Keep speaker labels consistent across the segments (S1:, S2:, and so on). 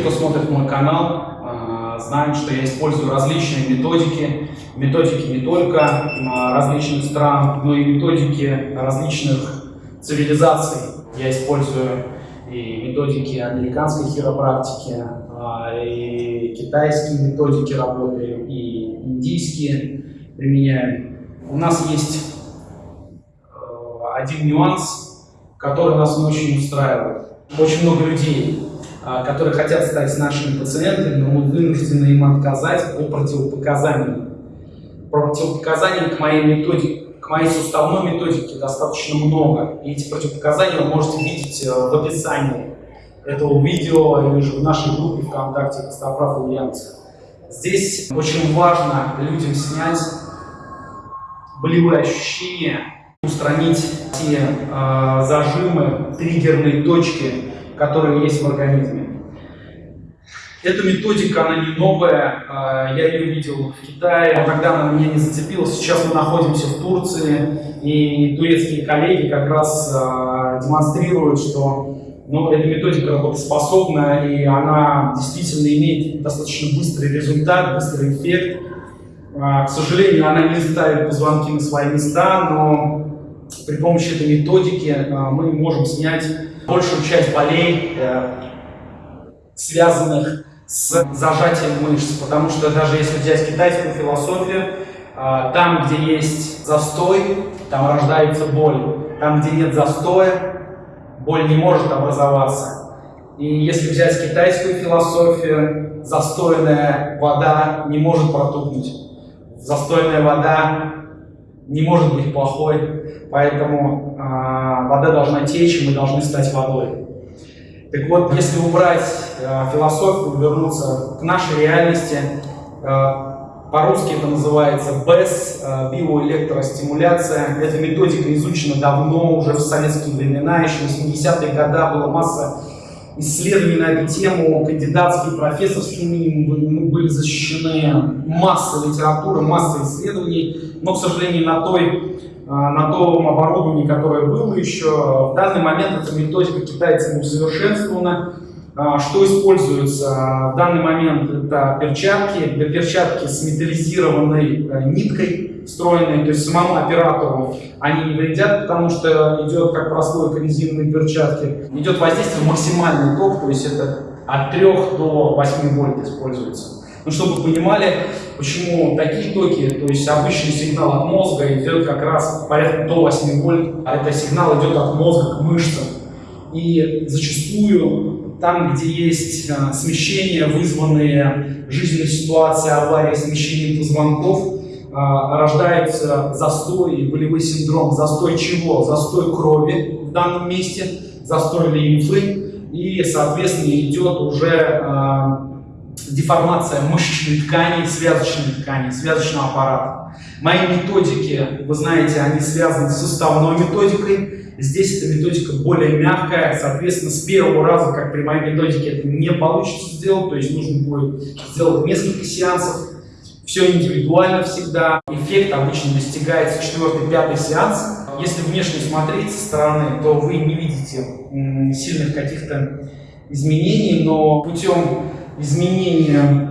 S1: кто смотрит мой канал, а, знают, что я использую различные методики. Методики не только а, различных стран, но и методики различных цивилизаций. Я использую и методики американской хиропрактики, а, и китайские методики работы, и индийские применяем. У нас есть один нюанс, который нас очень устраивает. Очень много людей которые хотят стать нашими пациентами, но мы вынуждены им отказать по противопоказаниям. Противопоказаний к моей методике, к моей суставной методике достаточно много. И эти противопоказания вы можете видеть э, в описании этого видео или же в нашей группе ВКонтакте Костоправ Ульяновск. Здесь очень важно людям снять болевые ощущения, устранить те э, зажимы, триггерные точки, которые есть в организме. Эта методика, она не новая, а, я ее видел в Китае, но тогда она меня не зацепила. Сейчас мы находимся в Турции, и турецкие коллеги как раз а, демонстрируют, что ну, эта методика работоспособна, и она действительно имеет достаточно быстрый результат, быстрый эффект. А, к сожалению, она не ставит позвонки на свои места, но при помощи этой методики мы можем снять большую часть болей, э, связанных с зажатием мышц, потому что даже если взять китайскую философию, э, там, где есть застой, там рождается боль. Там, где нет застоя, боль не может образоваться. И если взять китайскую философию, застойная вода не может протухнуть. Застойная вода не может быть плохой, поэтому э, вода должна течь, и мы должны стать водой. Так вот, если убрать э, философию, вернуться к нашей реальности, э, по-русски это называется БЭС, э, биоэлектростимуляция. Эта методика изучена давно, уже в советские времена, еще в 80-е годы была масса исследований на эту тему, кандидатские, профессорские, мы были защищены масса литературы, масса исследований, но, к сожалению, на, той, а, на том оборудовании, которое было еще, в данный момент эта методика китайцами усовершенствована. А, что используется в данный момент? Это перчатки, перчатки с металлизированной э, ниткой, встроенные, то есть самому оператору они не вредят, потому что идет как прослойка резиновой перчатки, идет воздействие максимальный ток, то есть это от 3 до 8 вольт используется. Ну, чтобы понимали, почему такие токи, то есть обычный сигнал от мозга идет как раз порядка до 8 вольт, а это сигнал идет от мозга к мышцам. И зачастую там, где есть а, смещения, вызванные жизненной ситуацией, аварии, смещением позвонков, а, рождается застой и болевой синдром. Застой чего? Застой крови в данном месте, застой лимфы, и, соответственно, идет уже а, деформация мышечной ткани, связочной ткани, связочного аппарата. Мои методики, вы знаете, они связаны с суставной методикой. Здесь эта методика более мягкая, соответственно, с первого раза, как при моей методике, это не получится сделать, то есть нужно будет сделать несколько сеансов, все индивидуально всегда. Эффект обычно достигается четвертый, пятый сеанс. Если внешне смотреть со стороны, то вы не видите сильных каких-то изменений, но путем изменения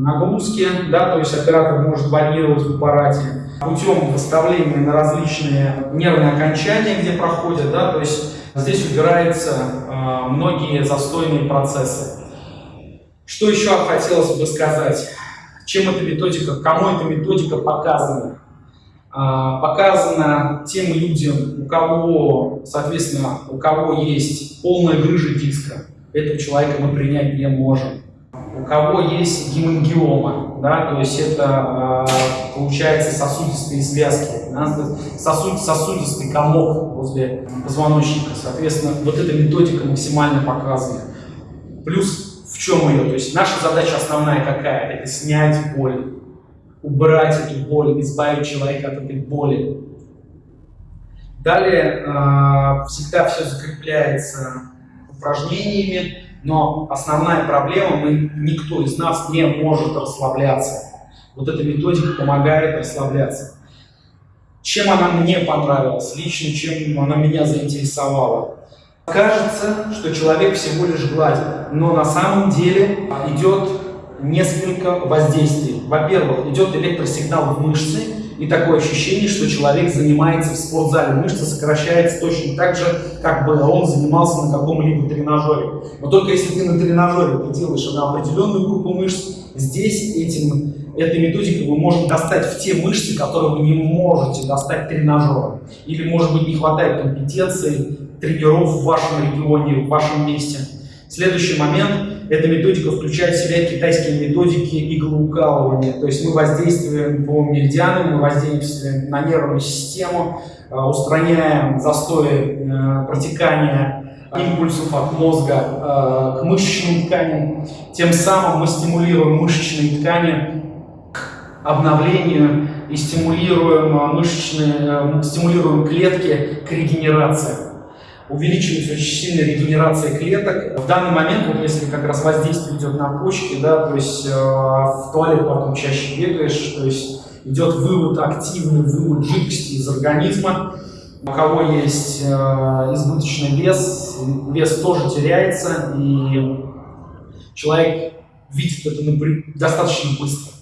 S1: нагрузки, да, то есть оператор может варьировать в аппарате, путем выставления на различные нервные окончания, где проходят, да, то есть здесь убираются э, многие застойные процессы. Что еще хотелось бы сказать? Чем эта методика, кому эта методика показана? А, показана тем людям, у кого, соответственно, у кого есть полная грыжа диска. Этого человека мы принять не можем. У кого есть гемангиома, да, то есть это а, получается сосудистые связки, сосуд, сосудистый комок возле позвоночника. Соответственно, вот эта методика максимально показана. Плюс в чем ее? То есть наша задача основная какая? Это снять боль, убрать эту боль, избавить человека от этой боли. Далее э, всегда все закрепляется упражнениями, но основная проблема, мы, никто из нас не может расслабляться. Вот эта методика помогает расслабляться. Чем она мне понравилась, лично чем она меня заинтересовала? Кажется, что человек всего лишь гладит, но на самом деле идет несколько воздействий. Во-первых, идет электросигнал в мышцы, и такое ощущение, что человек занимается в спортзале. Мышца сокращается точно так же, как бы он занимался на каком-либо тренажере. Но только если ты на тренажере ты делаешь на определенную группу мышц, здесь этим, этой методикой вы можете достать в те мышцы, которые вы не можете достать тренажером. Или, может быть, не хватает компетенции тренеров в вашем регионе, в вашем месте. Следующий момент – эта методика включает в себя китайские методики иглоукалывания. То есть мы воздействуем по меридианам, мы воздействуем на нервную систему, э, устраняем застои э, протекания импульсов от мозга э, к мышечным тканям. Тем самым мы стимулируем мышечные ткани к обновлению и стимулируем, мышечные, стимулируем клетки к регенерации увеличивается очень сильная регенерация клеток. В данный момент, вот если как раз воздействие идет на почки, да, то есть э, в туалет потом чаще бегаешь, то есть идет вывод, активный вывод жидкости из организма. У кого есть э, избыточный вес, вес тоже теряется, и человек видит это достаточно быстро.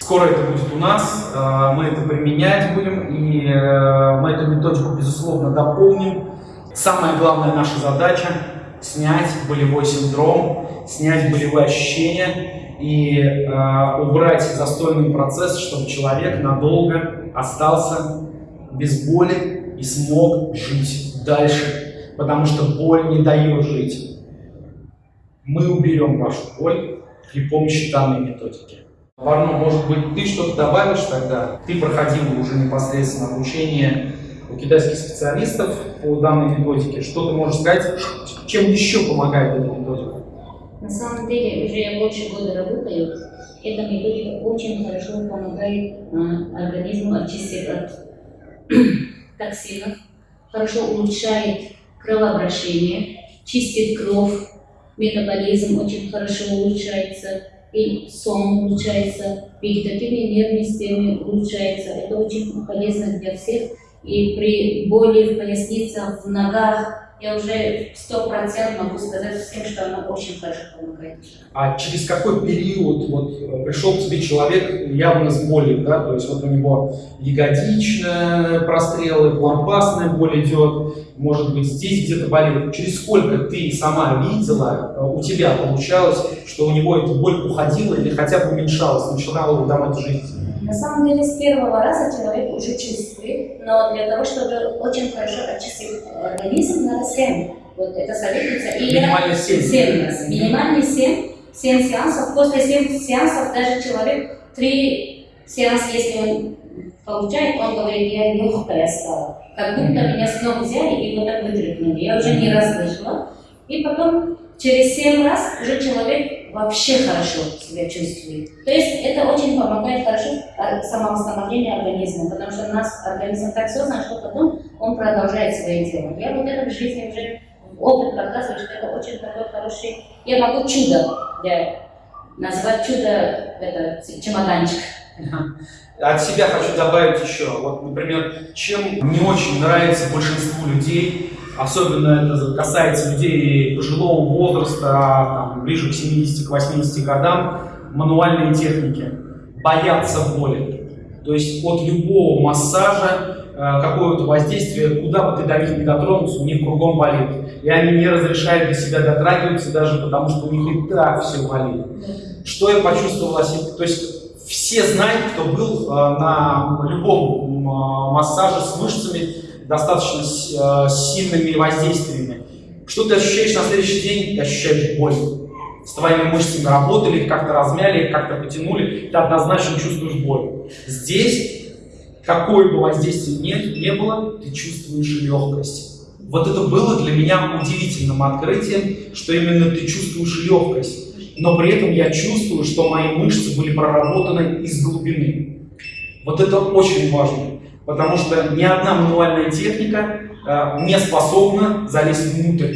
S1: Скоро это будет у нас, э, мы это применять будем, и э, мы эту методику, безусловно, дополним Самая главная наша задача – снять болевой синдром, снять болевые ощущения и э, убрать застойный процесс, чтобы человек надолго остался без боли и смог жить дальше, потому что боль не дает жить. Мы уберем вашу боль при помощи данной методики. Варно, может быть, ты что-то добавишь тогда? Ты проходил уже непосредственно обучение у китайских специалистов по данной методике. Что ты можешь сказать, чем еще помогает эта методика?
S2: На самом деле, уже я больше года работаю. Эта методика очень хорошо помогает э, организму очистить от токсинов, хорошо улучшает кровообращение, чистит кровь, метаболизм очень хорошо улучшается, и сон улучшается, вегетативная нервная система улучшается. Это очень полезно для всех и при боли в пояснице, в ногах, я уже сто процентов могу сказать всем, что она очень хорошо помогает.
S1: А через какой период вот пришел к тебе человек явно с болью, да, то есть вот у него ягодичная прострелы, лампасная боль идет, может быть здесь где-то болит. Через сколько ты сама видела, у тебя получалось, что у него эта боль уходила или хотя бы уменьшалась, начинала там это жить?
S2: На самом деле, с первого раза человек уже чувствует, но для того, чтобы очень хорошо очистить организм, надо 7. Вот это советуется.
S1: И Минимально 7.
S2: 7 раз. Минимально 7. 7 сеансов. После 7 сеансов даже человек 3 сеанса, если он получает, он говорит, я легкая стала. Как будто меня с ног взяли и вот так вытряхнули. Я уже не раз слышала. И потом через 7 раз уже человек вообще хорошо себя чувствует. То есть это очень помогает хорошо самовосстановлению организма, потому что у нас организм так создан, что потом он продолжает свое дело. Я вот это в жизни уже опыт показывает, что это очень такой хороший, я могу чудо для, назвать чудо это чемоданчик.
S1: От себя хочу добавить еще. Вот, например, чем не очень нравится большинству людей Особенно это касается людей пожилого возраста, там, ближе к 70-80 годам, мануальные техники. Боятся боли. То есть от любого массажа, э, какое-то воздействие, куда бы ты до не дотронулся, у них кругом болит. И они не разрешают до себя дотрагиваться даже потому, что у них и так все болит. Что я почувствовал о себе? То есть все знают, кто был э, на любом э, массаже с мышцами, достаточно э, сильными воздействиями. Что ты ощущаешь на следующий день? Ты ощущаешь боль. С твоими мышцами работали, как-то размяли, как-то потянули, ты однозначно чувствуешь боль. Здесь, какое бы воздействие нет, не было, ты чувствуешь легкость. Вот это было для меня удивительным открытием, что именно ты чувствуешь легкость. Но при этом я чувствую, что мои мышцы были проработаны из глубины. Вот это очень важно потому что ни одна мануальная техника э, не способна залезть внутрь.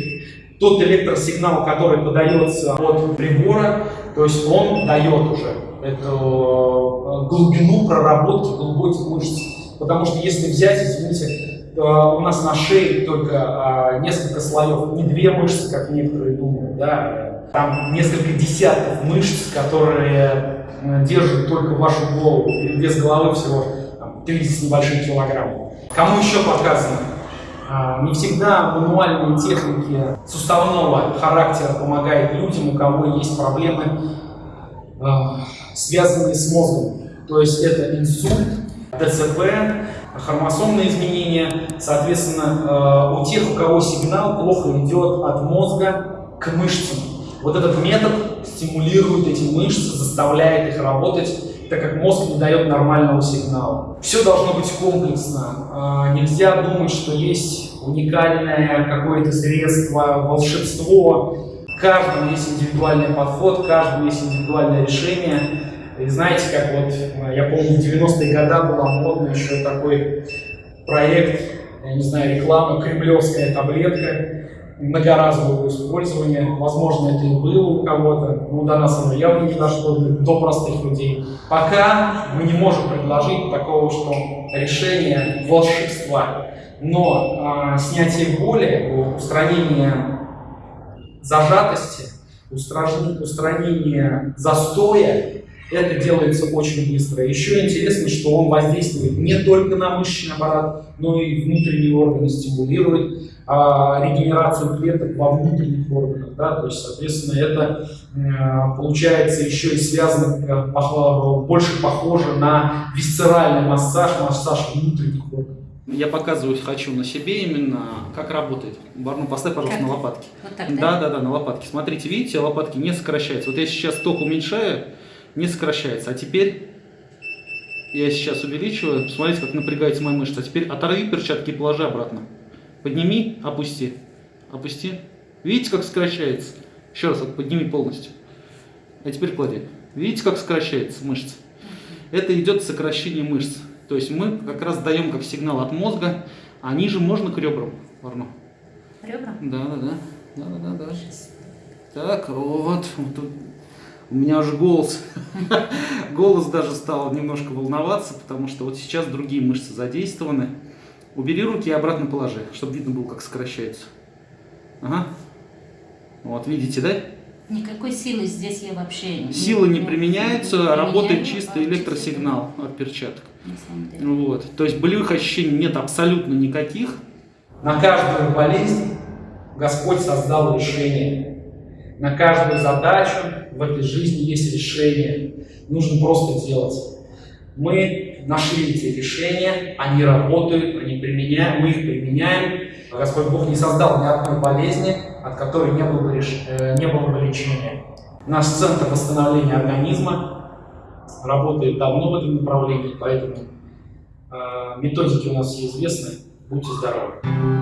S1: Тот электросигнал, который подается от прибора, то есть он дает уже эту э, глубину проработки глубоких мышц. Потому что если взять, извините, э, у нас на шее только несколько слоев, не две мышцы, как некоторые думают, да, там несколько десятков мышц, которые э, держат только вашу голову, без головы всего там, 30 с небольшим килограмм. Кому еще показано? А, Не всегда мануальные техники суставного характера помогают людям, у кого есть проблемы, а, связанные с мозгом. То есть это инсульт, ДЦП, хромосомные изменения. Соответственно, э, у тех, у кого сигнал плохо идет от мозга к мышцам. Вот этот метод стимулирует эти мышцы, заставляет их работать, так как мозг не дает нормального сигнала. Все должно быть комплексно. А, Нельзя думать, что есть уникальное какое-то средство, волшебство. Каждому есть индивидуальный подход, каждому есть индивидуальное решение. И знаете, как вот, э, я помню, в 90-е годы была модна еще такой проект, я не знаю, реклама, кремлевская таблетка, многоразового использования. Возможно, это и было у кого-то, но до нас оно явно не дошло, до простых людей. Пока мы не можем предложить такого, что решение волшебства. Но а, снятие боли, устранение зажатости, устранение застоя, это делается очень быстро. Еще интересно, что он воздействует не только на мышечный аппарат, но и внутренние органы стимулирует а, регенерацию клеток во внутренних органах. Да? То есть, соответственно, это э, получается еще и связано, э, больше похоже на висцеральный массаж, массаж внутренних органов.
S3: Я показывать хочу на себе именно, как работает. Барну, поставь, пожалуйста,
S2: Как?
S3: на лопатки.
S2: Вот так, да?
S3: Да, да, да, на лопатки. Смотрите, видите, лопатки не сокращаются. Вот я сейчас ток уменьшаю, не сокращается. А теперь я сейчас увеличиваю. Посмотрите, как напрягается моя мышца. А теперь оторви перчатки и положи обратно. Подними, опусти. Опусти. Видите, как сокращается? Еще раз, вот подними полностью. А теперь клади. Видите, как сокращается мышца? Это идет сокращение мышц. То есть мы как раз даем как сигнал от мозга, а ниже можно к ребрам. Варно.
S2: Ребра?
S3: Да, да, да. Да, да, да, да. Так, вот. вот тут у меня уже голос. голос даже стал немножко волноваться, потому что вот сейчас другие мышцы задействованы. Убери руки и обратно положи, чтобы видно было, как сокращается. Ага. Вот, видите, да?
S2: Никакой силы здесь я вообще
S3: Силы не применяются,
S2: применяю,
S3: работает
S2: а
S3: чисто электросигнал от перчаток. Вот. То есть болевых ощущений нет абсолютно никаких.
S1: На каждую болезнь Господь создал решение. На каждую задачу в этой жизни есть решение. Нужно просто делать. Мы нашли эти решения, они работают, они применяем, мы их применяем. Господь Бог не создал ни одной болезни, от которой не было бы, реш- э, не было бы лечения. Наш центр восстановления организма работает давно в этом направлении, поэтому э, методики у нас известны. Будьте здоровы!